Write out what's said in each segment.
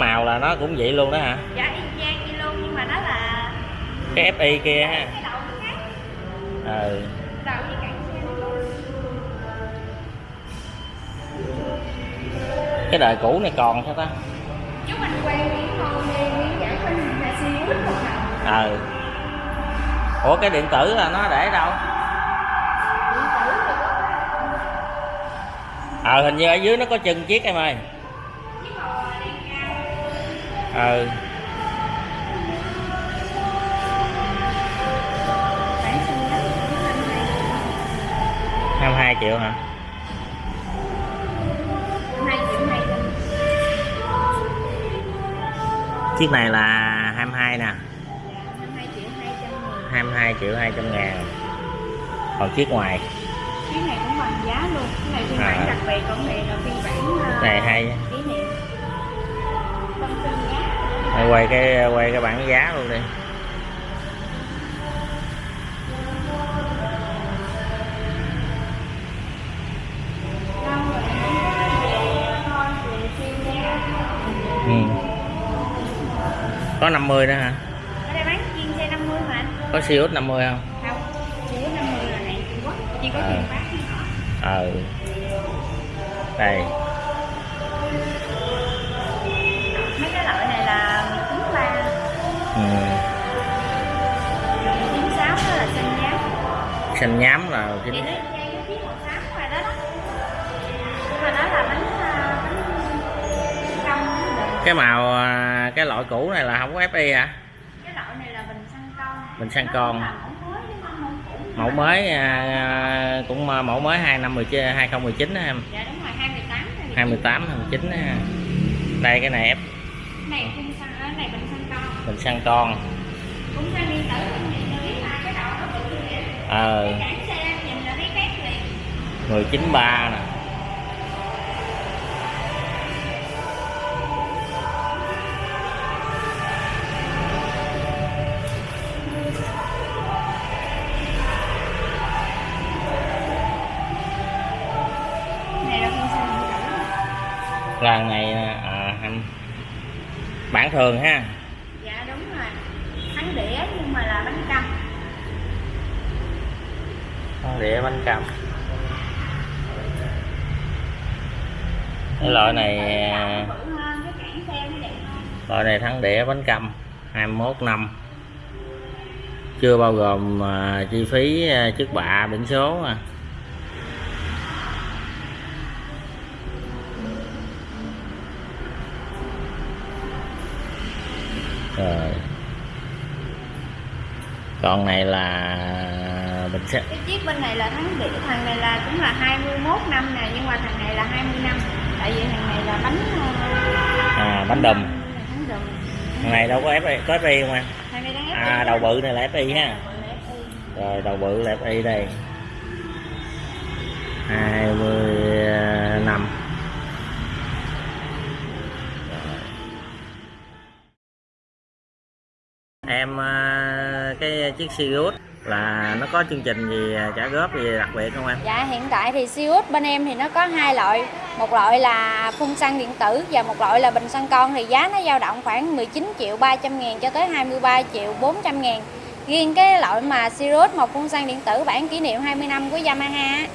cái màu là nó cũng vậy luôn đó hả? Dạ y chang vậy luôn nhưng mà nó là cái fi kia ha. Ừ. Với xe cái đời cũ này còn sao ta? Chú mình quen đi giải là siêu một ừ. Ủa cái điện tử là nó để đâu? Ờ hình như ở dưới nó có chân chiếc em ơi xanh đó hai triệu hả? Chiếc này là 22 nè hai triệu hai trăm nghìn 22 triệu 200 ngàn. Còn chiếc ngoài. Cái này cũng bằng giá luôn. Cái này phiên bản À. đặc biệt còn này là phiên bản ờ, này hay quay cái quay cái bảng giá luôn đi. Ừ. có 50 nữa hả? Ở đây bán chiên xe 50 mà anh? Có Siêu 50 không? Không siêu 50 là hàng Trung Quốc chỉ có À. tiền bán ờ đây xanh nhám là cái đó à, cái màu à, cái loại cũ này là không có FI hả? Cái loại này là bình xăng con. Bình xăng con. mẫu mới không mẫu mới à, cũng à, mẫu mới hai năm 19 2019 đó em. Dạ đúng rồi 28 này 28 29 đó đây cái này F. Này phun xăng này bình xăng con. Mình xăng con. Phun xăng điện tử ờ. Khác liền. 193 nè. Cái này là phun xăng điện tử lần này à, anh. Bản thường ha Con đĩa bánh cầm cái loại này loại này thắng đĩa bánh cầm 21 năm. Chưa bao gồm à, chi phí à, trước bạ, biển số à. rồi. Còn này là bình xe cái chiếc bên này là thắng đĩa thằng này là cũng là 21 năm nè nhưng mà thằng này là 20 năm tại vì thằng này là bánh ờ, à, bánh đùm. thằng này đâu có FI, có FI không anh à đầu bự này là FI ha. rồi đầu bự là FI đây. 20 năm em à, cái chiếc Sirius là nó có chương trình gì à, trả góp gì đặc biệt không em? Dạ hiện tại thì Siêu bên em thì nó có hai loại. Một loại là phun xăng điện tử và một loại là bình xăng con. Thì giá nó dao động khoảng 19 triệu 300 ngàn cho tới 23 triệu 400 ngàn. Riêng cái loại mà Sirius một phun xăng điện tử bản kỷ niệm 20 năm của Yamaha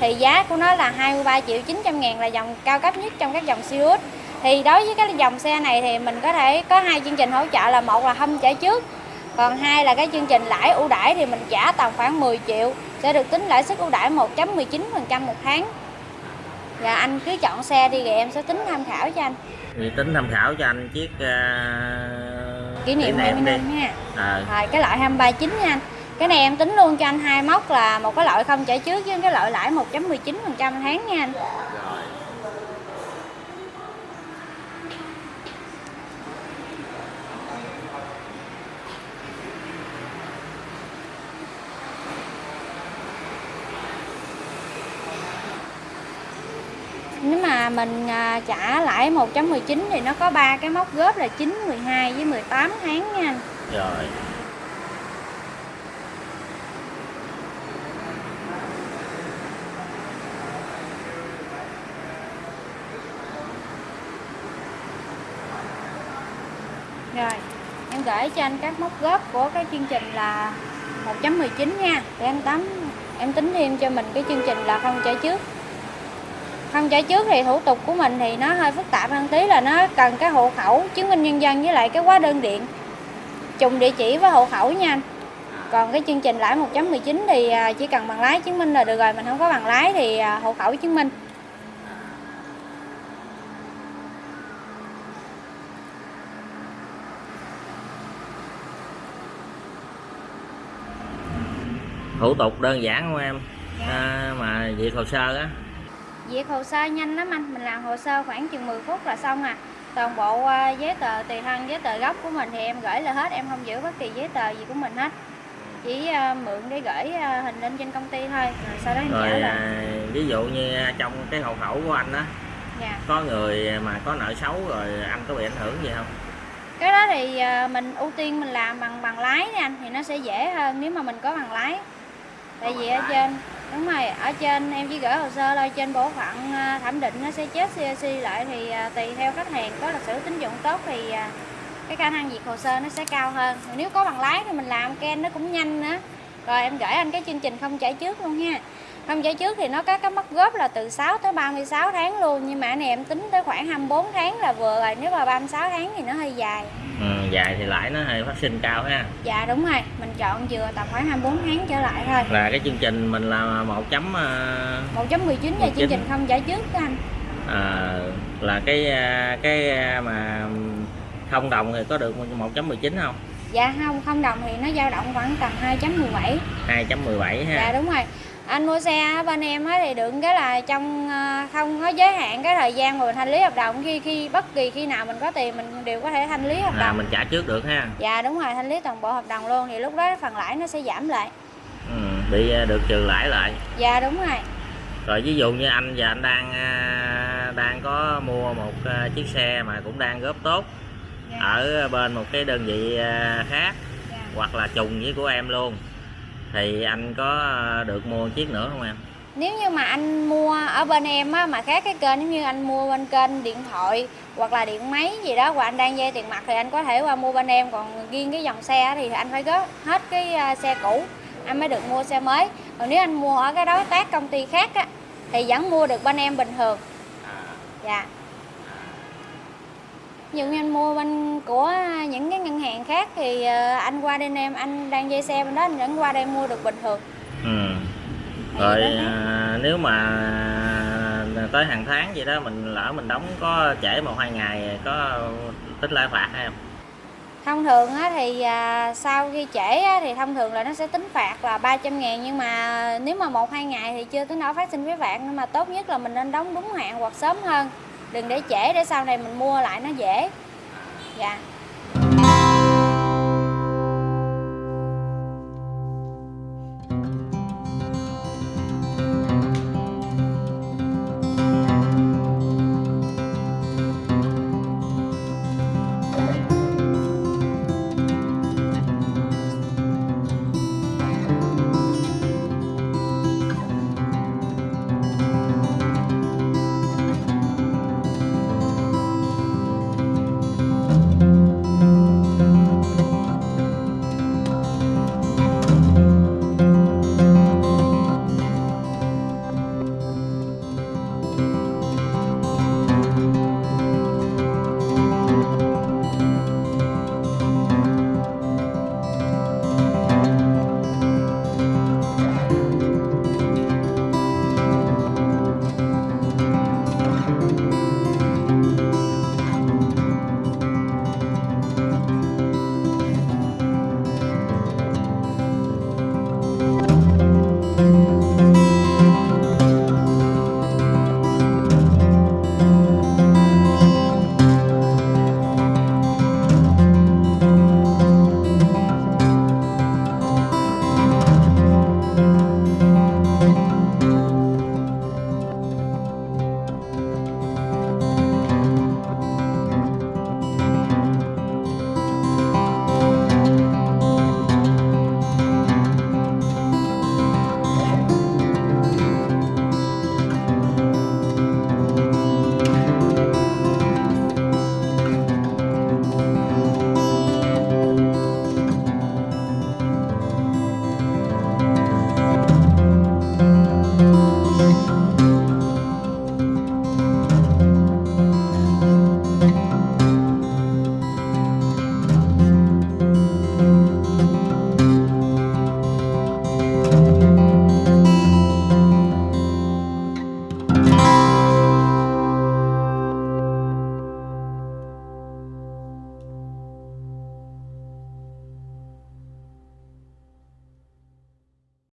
thì giá của nó là 23 triệu 900 ngàn là dòng cao cấp nhất trong các dòng Sirius thì đối với cái dòng xe này thì mình có thể có hai chương trình hỗ trợ là một là hâm trả trước còn hai là cái chương trình lãi ưu đãi thì mình trả tầm khoảng 10 triệu sẽ được tính lãi suất ưu đãi 1.19% một tháng. Và anh cứ chọn xe đi rồi em sẽ tính tham khảo cho anh. Thì tính tham khảo cho anh chiếc à, kỷ niệm 20 đi. năm nha. À, rồi cái loại 239 nha anh. Cái này em tính luôn cho anh hai mốc là một cái loại không trả trước với cái loại lãi 1.19% tháng nha anh rồi nếu mà mình à, trả lãi 1.19 thì nó có ba cái mốc góp là 9, 12 với 18 tháng nha anh rồi Rồi, em gửi cho anh các mốc góp của cái chương trình là 1.19 nha. Để em tắm em tính thêm cho mình cái chương trình là không trả trước. Không trả trước thì thủ tục của mình thì nó hơi phức tạp hơn tí là nó cần cái hộ khẩu, chứng minh nhân dân với lại cái hóa đơn điện. Trùng địa chỉ với hộ khẩu nha anh. Còn cái chương trình lãi 1.19 thì à, chỉ cần bằng lái chứng minh là được rồi, mình không có bằng lái thì à, hộ khẩu chứng minh. thủ tục đơn giản không em à, mà việc hồ sơ á Việc hồ sơ nhanh lắm anh, mình làm hồ sơ khoảng chừng 10 phút là xong à. Toàn bộ à, giấy tờ tùy thân, giấy tờ gốc của mình thì em gửi là hết, em không giữ bất kỳ giấy tờ gì của mình hết. Chỉ à, mượn để gửi à, hình lên trên công ty thôi, rồi sau đó em trả rồi lại. à, ví dụ như trong cái hộ khẩu của anh á Dạ. có người mà có nợ xấu rồi anh có bị ảnh hưởng gì không Cái đó thì mình ưu tiên mình làm bằng bằng lái nha anh, thì nó sẽ dễ hơn nếu mà mình có bằng lái. Tại vì ở trên đúng rồi, ở trên em chỉ gửi hồ sơ thôi, trên bộ phận à, thẩm định à, nó sẽ chết CAC lại thì à, tùy theo khách hàng có lịch sử tín dụng tốt thì cái khả năng duyệt hồ sơ nó sẽ cao hơn. Rồi nếu có bằng lái thì mình làm ken nó cũng nhanh nữa. Rồi em gửi anh cái chương trình không trả trước luôn ha. Không trả trước thì nó có cái mất góp là từ 6 tới 36 tháng luôn Nhưng mà này em tính tới khoảng 24 tháng là vừa rồi Nếu mà 36 tháng thì nó hơi dài ừ, dài thì lãi nó hơi phát sinh cao ha. Dạ đúng rồi, mình chọn vừa tầm khoảng 24 tháng trở lại thôi. Là cái chương trình mình là một chấm à, 1.19 là 19. chương trình không trả trước đó anh. À, là cái à, cái mà không đồng thì có được 1.19 không? Dạ không, không đồng thì nó dao động khoảng tầm 2.17 2.17 ha. Dạ đúng rồi anh mua xe bên em thì được cái là trong ờ, không có giới hạn cái thời gian mà mình thanh lý hợp đồng. Khi khi bất kỳ khi nào mình có tiền mình đều có thể thanh lý hợp à, đồng. mình trả trước được ha. Dạ đúng rồi thanh lý toàn bộ hợp đồng luôn thì lúc đó phần lãi nó sẽ giảm lại. Ừ, bị à, được trừ lãi lại. Dạ đúng rồi. Rồi ví dụ như anh và anh đang à, đang có mua một à, chiếc xe mà cũng đang góp tốt dạ, ở bên một cái đơn vị à, khác dạ. hoặc là trùng với của em luôn thì anh có à, được mua chiếc nữa không em? Nếu như mà anh mua ở bên em á mà khác cái kênh giống như anh mua bên kênh điện thoại hoặc là điện máy gì đó và anh đang dây tiền mặt thì anh có thể qua mua bên em. Còn riêng cái dòng xe thì anh phải góp hết cái à, xe cũ anh mới được mua xe mới. Còn nếu anh mua ở cái đối tác công ty khác á thì vẫn mua được bên em bình thường. Dạ. ví dụ như anh mua bên của những cái ngân hàng khác thì ờ, anh qua bên em anh đang dây xe bên đó anh vẫn qua đây mua được bình thường. Ừ. Rồi à, nếu mà tới hàng tháng vậy đó mình lỡ mình đóng có trễ một hai ngày có tích lãi phạt hay không? Thông thường á, thì à, sau khi trễ á, thì thông thường là nó sẽ tính phạt là 300 ngàn nhưng mà nếu mà một hai ngày thì chưa tới nỗi phát sinh phí phạt nhưng mà tốt nhất là mình nên đóng đúng hạn hoặc sớm hơn đừng để trễ để sau này mình mua lại nó dễ. Dạ.